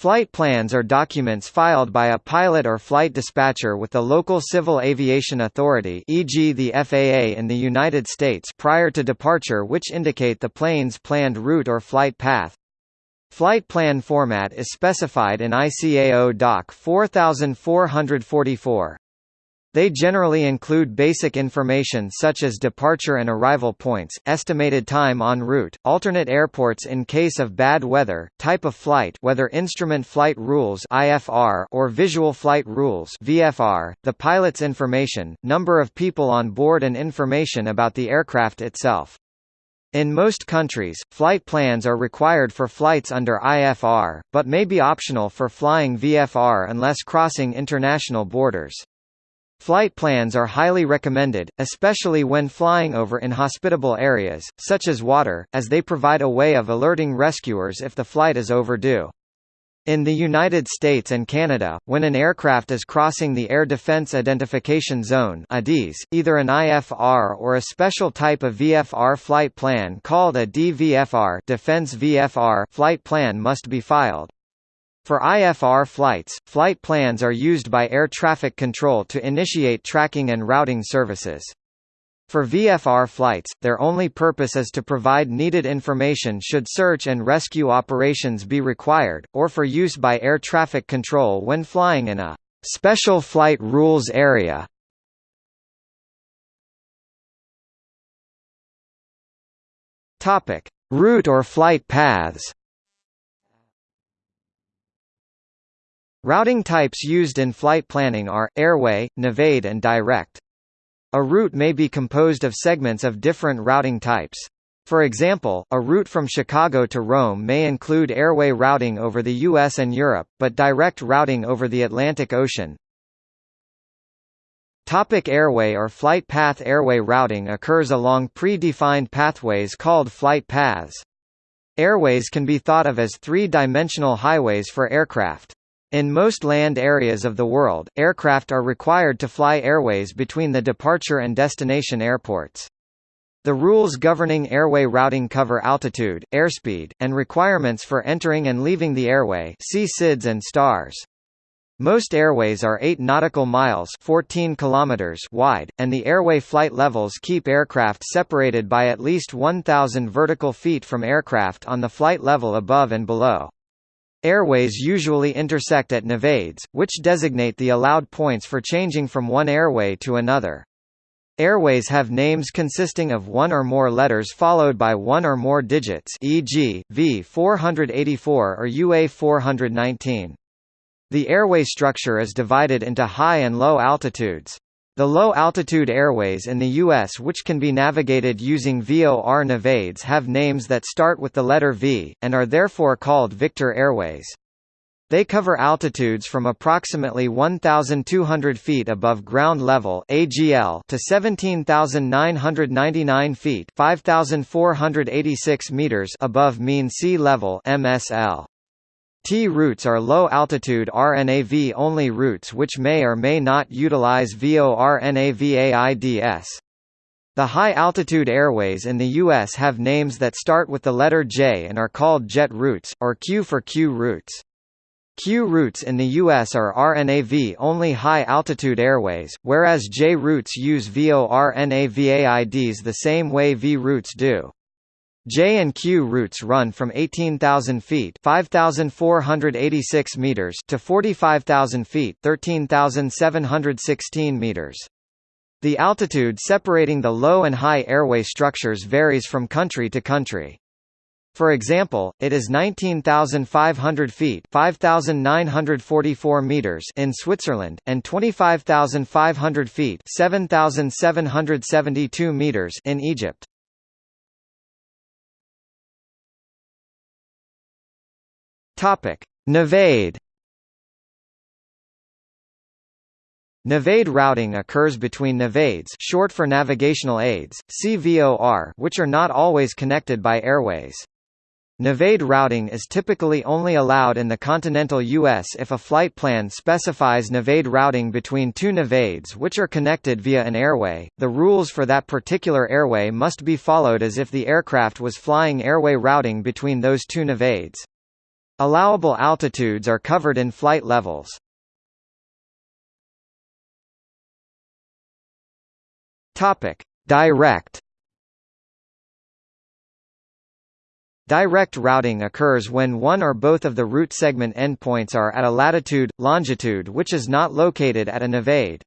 Flight plans are documents filed by a pilot or flight dispatcher with the local civil aviation authority e.g. the FAA in the United States prior to departure which indicate the plane's planned route or flight path. Flight plan format is specified in ICAO Doc 4444. They generally include basic information such as departure and arrival points, estimated time en route, alternate airports in case of bad weather, type of flight whether instrument flight rules IFR or visual flight rules VFR, the pilot's information, number of people on board and information about the aircraft itself. In most countries, flight plans are required for flights under IFR, but may be optional for flying VFR unless crossing international borders. Flight plans are highly recommended, especially when flying over inhospitable areas, such as water, as they provide a way of alerting rescuers if the flight is overdue. In the United States and Canada, when an aircraft is crossing the Air Defense Identification Zone either an IFR or a special type of VFR flight plan called a DVFR, Defense VFR flight plan must be filed. For IFR flights, flight plans are used by air traffic control to initiate tracking and routing services. For VFR flights, their only purpose is to provide needed information should search and rescue operations be required, or for use by air traffic control when flying in a special flight rules area. Route or flight paths. Routing types used in flight planning are, airway, navaid and direct. A route may be composed of segments of different routing types. For example, a route from Chicago to Rome may include airway routing over the US and Europe, but direct routing over the Atlantic Ocean. Topic airway or flight path Airway routing occurs along pre-defined pathways called flight paths. Airways can be thought of as three-dimensional highways for aircraft. In most land areas of the world, aircraft are required to fly airways between the departure and destination airports. The rules governing airway routing cover altitude, airspeed, and requirements for entering and leaving the airway see SIDS and STARS. Most airways are 8 nautical miles 14 kilometers wide, and the airway flight levels keep aircraft separated by at least 1,000 vertical feet from aircraft on the flight level above and below. Airways usually intersect at navaids, which designate the allowed points for changing from one airway to another. Airways have names consisting of one or more letters followed by one or more digits e.g., V484 or UA419. The airway structure is divided into high and low altitudes. The low-altitude airways in the U.S. which can be navigated using VOR navaids have names that start with the letter V, and are therefore called Victor Airways. They cover altitudes from approximately 1,200 feet above ground level (AGL) to 17,999 feet (5,486 meters) above mean sea level (MSL). T routes are low-altitude RNAV-only routes which may or may not utilize VORNAVAIDS. The high-altitude airways in the U.S. have names that start with the letter J and are called jet routes, or Q for Q routes. Q routes in the U.S. are RNAV-only high-altitude airways, whereas J routes use VORNAVAIDs the same way V routes do. J and Q routes run from 18,000 feet (5,486 meters) to 45,000 feet (13,716 meters). The altitude separating the low and high airway structures varies from country to country. For example, it is 19,500 feet (5,944 meters) in Switzerland and 25,500 feet (7,772 meters) in Egypt. Topic: Navaid. Navaid routing occurs between navaids, short for navigational aids, see VOR, which are not always connected by airways. Navaid routing is typically only allowed in the continental U.S. if a flight plan specifies navaid routing between two navaids which are connected via an airway. The rules for that particular airway must be followed as if the aircraft was flying airway routing between those two navaids. Allowable altitudes are covered in flight levels. Topic: Direct Direct routing occurs when one or both of the route segment endpoints are at a latitude, longitude which is not located at a navaid.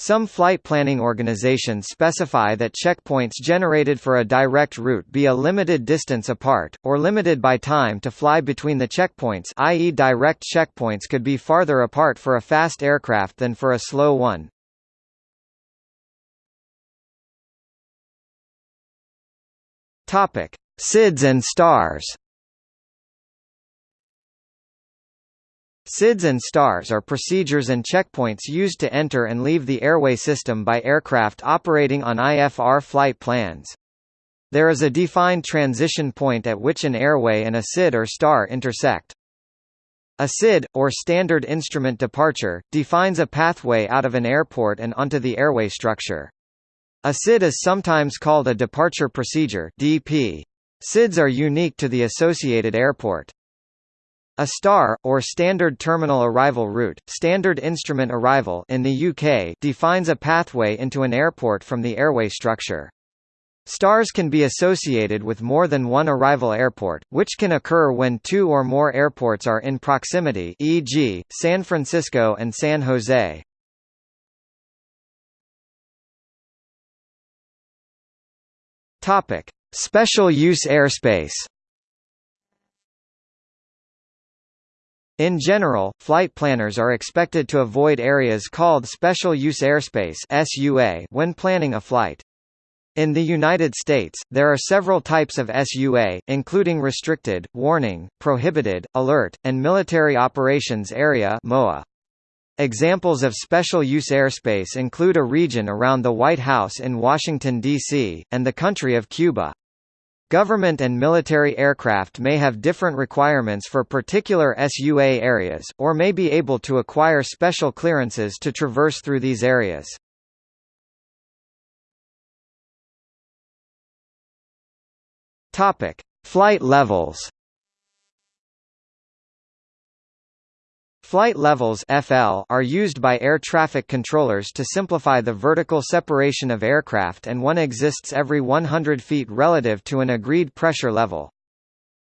Some flight planning organizations specify that checkpoints generated for a direct route be a limited distance apart, or limited by time to fly between the checkpoints i.e. direct checkpoints could be farther apart for a fast aircraft than for a slow one. SIDS and stars SIDS and stars are procedures and checkpoints used to enter and leave the airway system by aircraft operating on IFR flight plans. There is a defined transition point at which an airway and a SID or star intersect. A SID, or Standard Instrument Departure, defines a pathway out of an airport and onto the airway structure. A SID is sometimes called a Departure Procedure DP. SIDs are unique to the associated airport. A STAR, or Standard Terminal Arrival Route, Standard Instrument Arrival in the UK defines a pathway into an airport from the airway structure. STARs can be associated with more than one arrival airport, which can occur when two or more airports are in proximity e.g., San Francisco and San Jose. Special use airspace In general, flight planners are expected to avoid areas called Special Use Airspace (SUA) when planning a flight. In the United States, there are several types of SUA, including Restricted, Warning, Prohibited, Alert, and Military Operations Area (MOA). Examples of special use airspace include a region around the White House in Washington, D.C., and the country of Cuba. Government and military aircraft may have different requirements for particular SUA areas, or may be able to acquire special clearances to traverse through these areas. Flight levels. Flight levels FL are used by air traffic controllers to simplify the vertical separation of aircraft and one exists every 100 feet relative to an agreed pressure level.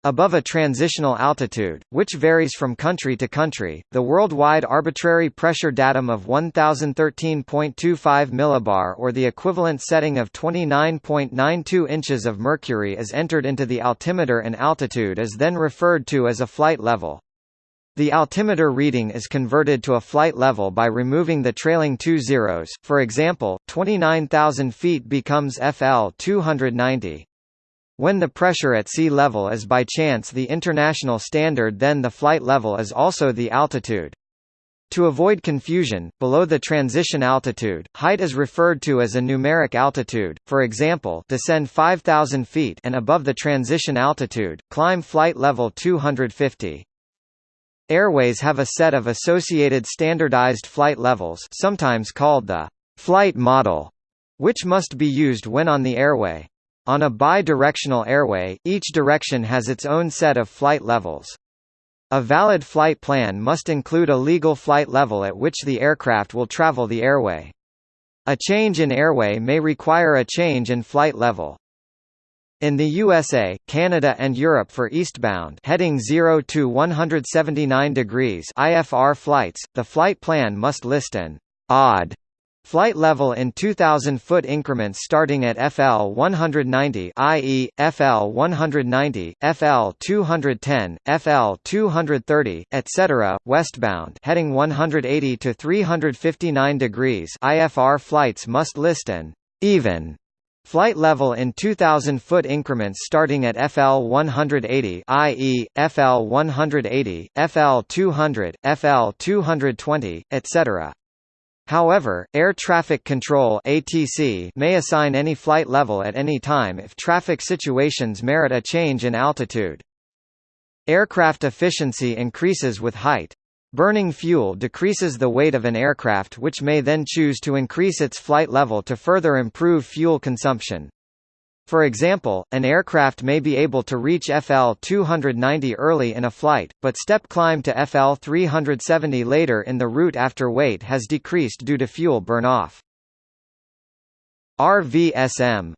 Above a transitional altitude, which varies from country to country, the worldwide arbitrary pressure datum of 1013.25 millibar or the equivalent setting of 29.92 inches of mercury is entered into the altimeter and altitude is then referred to as a flight level. The altimeter reading is converted to a flight level by removing the trailing two zeros, for example, 29,000 feet becomes FL 290. When the pressure at sea level is by chance the international standard then the flight level is also the altitude. To avoid confusion, below the transition altitude, height is referred to as a numeric altitude, for example descend 5,000 feet and above the transition altitude, climb flight level 250. Airways have a set of associated standardized flight levels sometimes called the flight model, which must be used when on the airway. On a bi-directional airway, each direction has its own set of flight levels. A valid flight plan must include a legal flight level at which the aircraft will travel the airway. A change in airway may require a change in flight level. In the USA, Canada and Europe for eastbound heading 0 to 179 degrees IFR flights, the flight plan must list an odd flight level in 2000 foot increments starting at FL 190 i.e., FL 190, FL 210, FL 230, etc. Westbound heading 180 to 359 degrees IFR flights must list an even Flight level in 2000 foot increments starting at FL 180 i.e., FL 180, FL 200, FL 220, etc. However, Air Traffic Control ATC may assign any flight level at any time if traffic situations merit a change in altitude. Aircraft efficiency increases with height. Burning fuel decreases the weight of an aircraft which may then choose to increase its flight level to further improve fuel consumption. For example, an aircraft may be able to reach FL 290 early in a flight, but step climb to FL 370 later in the route after weight has decreased due to fuel burn-off. RVSM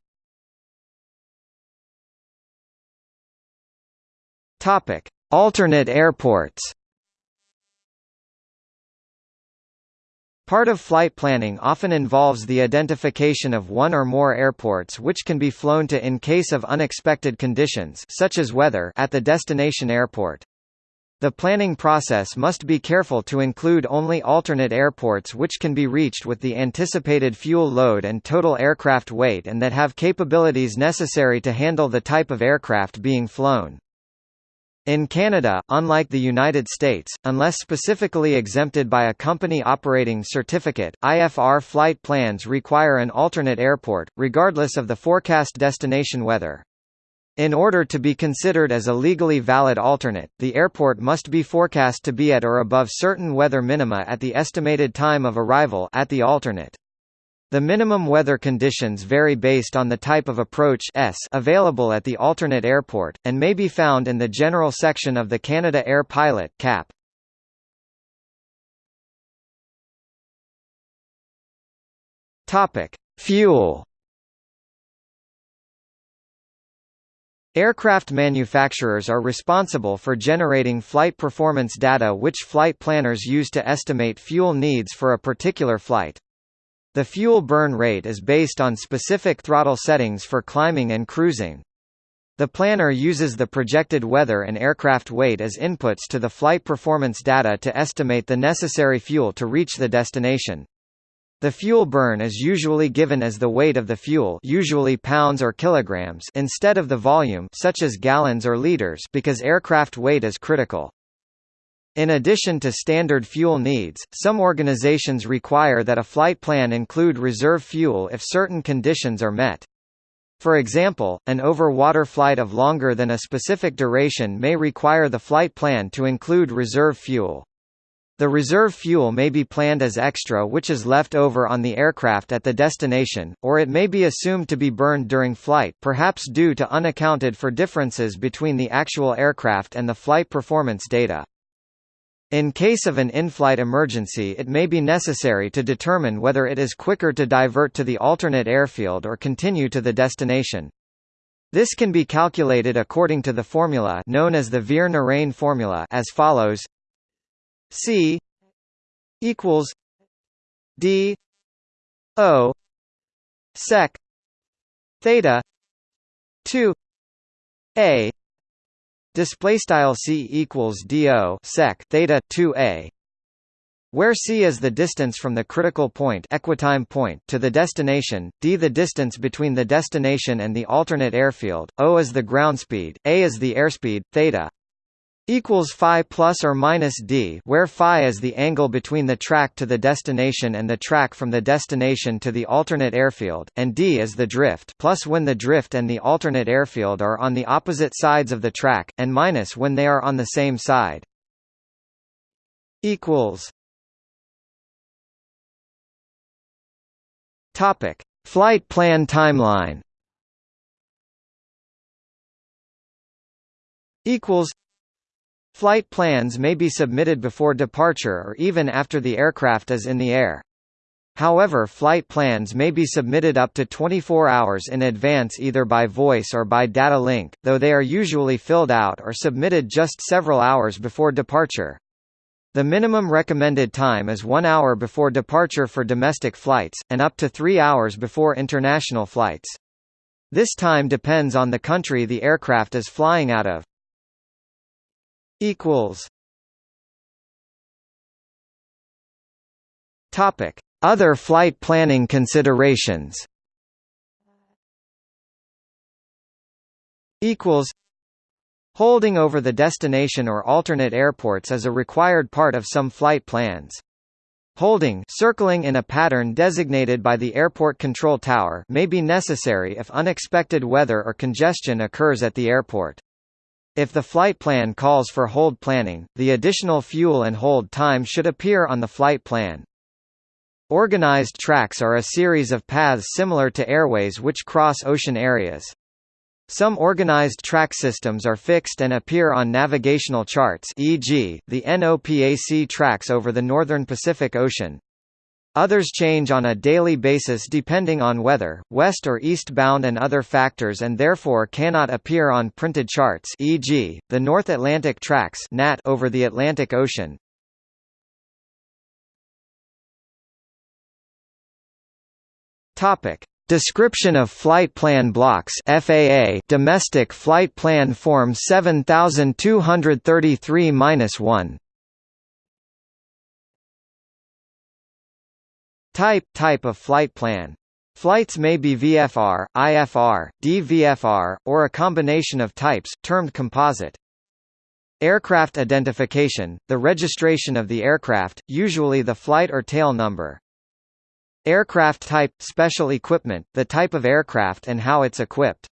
Alternate airports. Part of flight planning often involves the identification of one or more airports which can be flown to in case of unexpected conditions such as weather at the destination airport. The planning process must be careful to include only alternate airports which can be reached with the anticipated fuel load and total aircraft weight and that have capabilities necessary to handle the type of aircraft being flown. In Canada, unlike the United States, unless specifically exempted by a company operating certificate, IFR flight plans require an alternate airport, regardless of the forecast destination weather. In order to be considered as a legally valid alternate, the airport must be forecast to be at or above certain weather minima at the estimated time of arrival at the alternate. The minimum weather conditions vary based on the type of approach S available at the alternate airport, and may be found in the general section of the Canada Air Pilot CAP. Fuel. Aircraft manufacturers are responsible for generating flight performance data which flight planners use to estimate fuel needs for a particular flight. The fuel burn rate is based on specific throttle settings for climbing and cruising. The planner uses the projected weather and aircraft weight as inputs to the flight performance data to estimate the necessary fuel to reach the destination. The fuel burn is usually given as the weight of the fuel usually pounds or kilograms instead of the volume such as gallons or liters because aircraft weight is critical. In addition to standard fuel needs, some organizations require that a flight plan include reserve fuel if certain conditions are met. For example, an over-water flight of longer than a specific duration may require the flight plan to include reserve fuel. The reserve fuel may be planned as extra which is left over on the aircraft at the destination, or it may be assumed to be burned during flight perhaps due to unaccounted for differences between the actual aircraft and the flight performance data. In case of an in-flight emergency it may be necessary to determine whether it is quicker to divert to the alternate airfield or continue to the destination. This can be calculated according to the formula known as the Veer-Narain formula as follows C equals D O sec theta 2 A Display style c equals do sec theta 2a, where c is the distance from the critical point, equitime point to the destination, d the distance between the destination and the alternate airfield, o is the ground speed, a is the airspeed, theta equals phi plus or minus d where phi is the angle between the track to the destination and the track from the destination to the alternate airfield, and d is the drift plus when the drift and the alternate airfield are on the opposite sides of the track, and minus when they are on the same side. equals Topic: Flight plan timeline. Equals Flight plans may be submitted before departure or even after the aircraft is in the air. However flight plans may be submitted up to 24 hours in advance either by voice or by data link, though they are usually filled out or submitted just several hours before departure. The minimum recommended time is one hour before departure for domestic flights, and up to three hours before international flights. This time depends on the country the aircraft is flying out of equals Topic: Other flight planning considerations. Equals Holding over the destination or alternate airports is a required part of some flight plans. Holding circling in a pattern designated by the airport control tower may be necessary if unexpected weather or congestion occurs at the airport. If the flight plan calls for hold planning, the additional fuel and hold time should appear on the flight plan. Organized tracks are a series of paths similar to airways which cross ocean areas. Some organized track systems are fixed and appear on navigational charts e.g., the NOPAC tracks over the northern Pacific Ocean. Others change on a daily basis depending on weather, west or eastbound and other factors and therefore cannot appear on printed charts e.g., the North Atlantic tracks NAT over the Atlantic Ocean. Description of Flight Plan Blocks FAA Domestic Flight Plan Form 7233-1 Type Type of flight plan Flights may be VFR, IFR, DVFR, or a combination of types, termed composite. Aircraft identification, the registration of the aircraft, usually the flight or tail number. Aircraft type – special equipment, the type of aircraft and how it's equipped.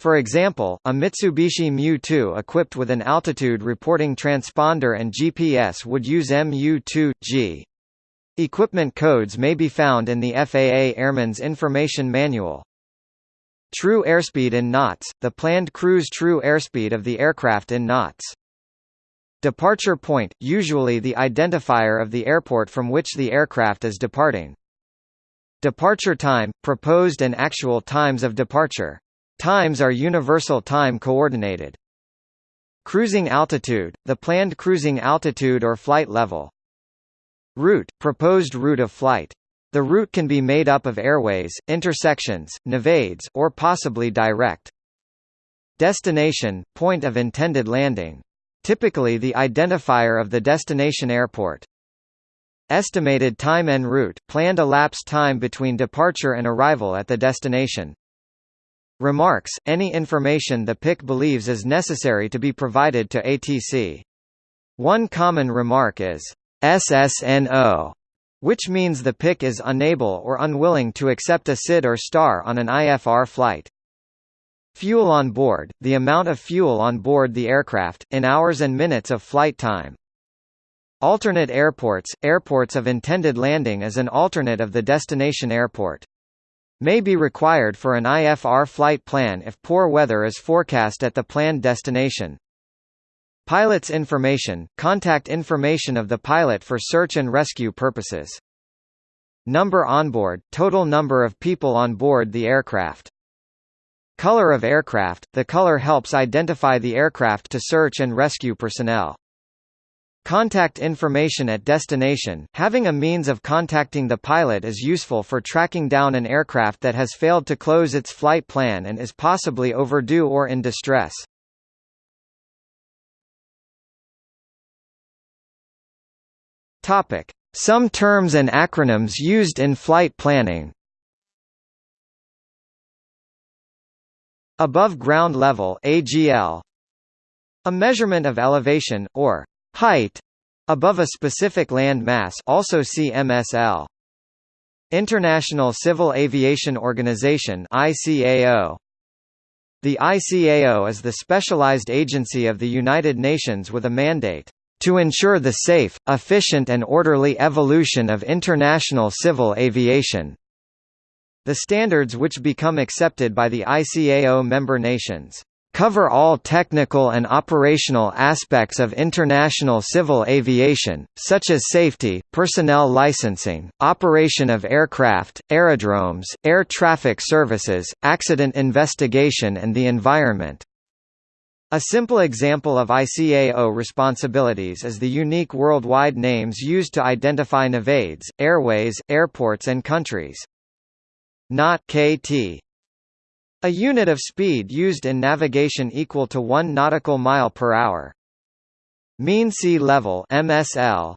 For example, a Mitsubishi Mu-2 equipped with an altitude reporting transponder and GPS would use MU-2G. Equipment codes may be found in the FAA Airman's Information Manual. True airspeed in knots, the planned cruise true airspeed of the aircraft in knots. Departure point, usually the identifier of the airport from which the aircraft is departing. Departure time, proposed and actual times of departure. Times are universal time coordinated. Cruising altitude, the planned cruising altitude or flight level. Route, proposed route of flight. The route can be made up of airways, intersections, navaids, or possibly direct. Destination, point of intended landing. Typically the identifier of the destination airport. Estimated time en route planned elapsed time between departure and arrival at the destination. Remarks – Any information the PIC believes is necessary to be provided to ATC. One common remark is, SSNO, which means the PIC is unable or unwilling to accept a SID or STAR on an IFR flight. Fuel on board – the amount of fuel on board the aircraft, in hours and minutes of flight time. Alternate airports – Airports of intended landing as an alternate of the destination airport. May be required for an IFR flight plan if poor weather is forecast at the planned destination. Pilot's information – Contact information of the pilot for search and rescue purposes. Number on board, – Total number of people on board the aircraft. Color of aircraft – The color helps identify the aircraft to search and rescue personnel. Contact information at destination – Having a means of contacting the pilot is useful for tracking down an aircraft that has failed to close its flight plan and is possibly overdue or in distress. Some terms and acronyms used in flight planning. Above ground level AGL A measurement of elevation, or height. Above a specific land mass also see MSL. International Civil Aviation Organization ICAO. The ICAO is the specialized agency of the United Nations with a mandate to ensure the safe, efficient and orderly evolution of international civil aviation. The standards which become accepted by the ICAO member nations cover all technical and operational aspects of international civil aviation, such as safety, personnel licensing, operation of aircraft, aerodromes, air traffic services, accident investigation and the environment. A simple example of ICAO responsibilities is the unique worldwide names used to identify navaids, airways, airports and countries. Knot KT a unit of speed used in navigation equal to 1 nautical mile per hour. Mean sea level MSL.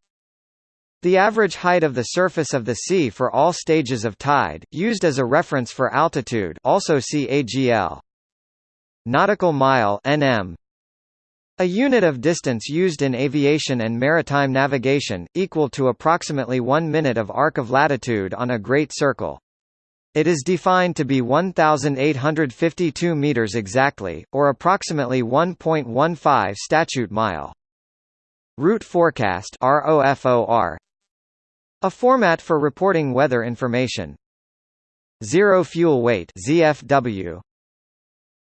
The average height of the surface of the sea for all stages of tide, used as a reference for altitude also see AGL. Nautical mile NM. A unit of distance used in aviation and maritime navigation, equal to approximately 1 minute of arc of latitude on a great circle. It is defined to be 1,852 meters exactly, or approximately 1.15 statute mile. Route forecast ROFOR A format for reporting weather information. Zero fuel weight ZFW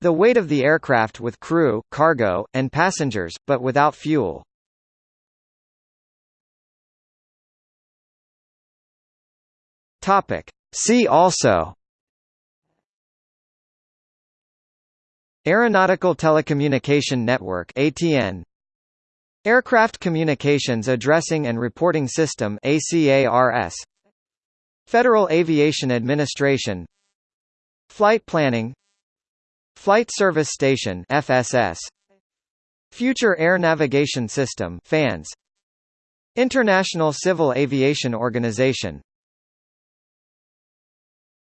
The weight of the aircraft with crew, cargo, and passengers, but without fuel. Topic. See also. Aeronautical Telecommunication Network ATN Aircraft Communications Addressing and Reporting System ACARS Federal Aviation Administration. Flight Planning Flight Service Station FSS Future Air Navigation System FANS International Civil Aviation Organization